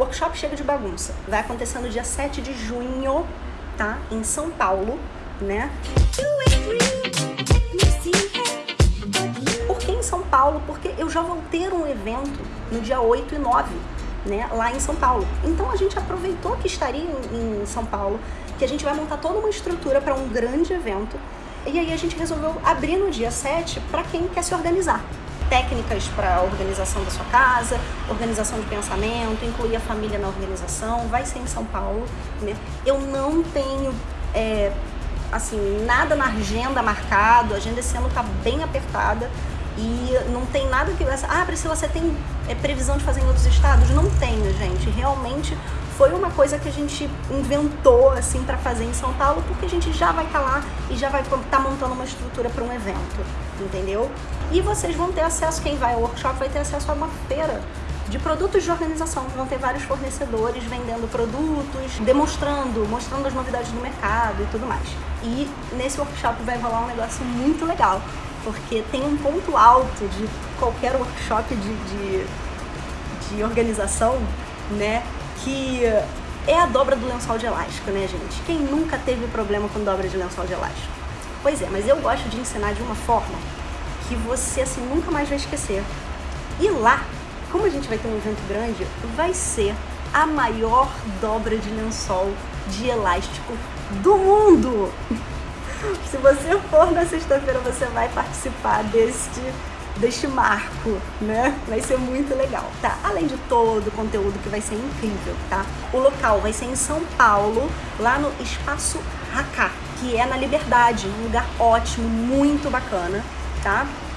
Workshop Chega de Bagunça. Vai acontecer no dia 7 de junho, tá? Em São Paulo, né? Por que em São Paulo? Porque eu já vou ter um evento no dia 8 e 9, né? Lá em São Paulo. Então a gente aproveitou que estaria em, em São Paulo, que a gente vai montar toda uma estrutura para um grande evento. E aí a gente resolveu abrir no dia 7 para quem quer se organizar técnicas para organização da sua casa, organização de pensamento, incluir a família na organização, vai ser em São Paulo, né? Eu não tenho, é, assim, nada na agenda marcado, a agenda esse ano tá bem apertada e não tem nada que... Ah, Priscila, você tem é, previsão de fazer em outros estados? Não tenho, gente. Realmente foi uma coisa que a gente inventou assim para fazer em São Paulo, porque a gente já vai estar tá lá e já vai estar tá montando uma estrutura para um evento, entendeu? E vocês vão ter acesso, quem vai ao workshop vai ter acesso a uma feira de produtos de organização. Vão ter vários fornecedores vendendo produtos, demonstrando, mostrando as novidades do mercado e tudo mais. E nesse workshop vai rolar um negócio muito legal, porque tem um ponto alto de qualquer workshop de, de, de organização, né? que é a dobra do lençol de elástico, né, gente? Quem nunca teve problema com dobra de lençol de elástico? Pois é, mas eu gosto de ensinar de uma forma que você, assim, nunca mais vai esquecer. E lá, como a gente vai ter um evento grande, vai ser a maior dobra de lençol de elástico do mundo! Se você for na sexta-feira, você vai participar deste deste marco, né? Vai ser muito legal, tá? Além de todo o conteúdo que vai ser incrível, tá? O local vai ser em São Paulo, lá no Espaço Racá, que é na Liberdade, um lugar ótimo, muito bacana, tá?